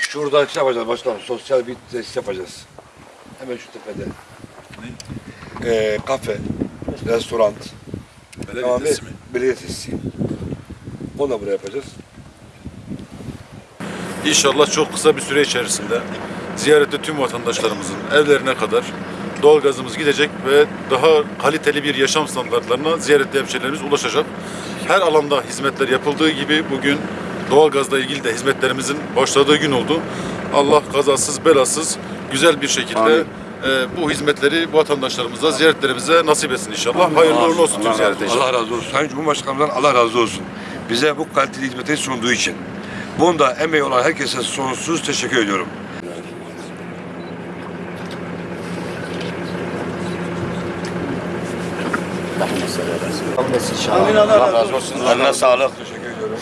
Şurada şey yapacağız başkanım. Sosyal bir tesis yapacağız. Hemen şu tepede. Ee, kafe, restoran, mi? belediye tesisi. Onu da buraya yapacağız. İnşallah çok kısa bir süre içerisinde ziyarette tüm vatandaşlarımızın evlerine kadar doğalgazımız gidecek ve daha kaliteli bir yaşam standartlarına ziyarette hemşehrilerimiz ulaşacak. Her alanda hizmetler yapıldığı gibi bugün doğalgazla ilgili de hizmetlerimizin başladığı gün oldu. Allah kazasız belasız güzel bir şekilde Amin. e, bu hizmetleri vatandaşlarımıza, ziyaretlerimize nasip etsin inşallah. Hayırlı uğurlu olsun tüm ziyarete inşallah. Allah razı olsun. Sayın Cumhurbaşkanımızdan Allah razı olsun. Bize bu kaliteli hizmeti sunduğu için. Bunda emeği olan herkese sonsuz teşekkür ediyorum. Allah razı olsun. Eline sağlık. Teşekkür ediyorum.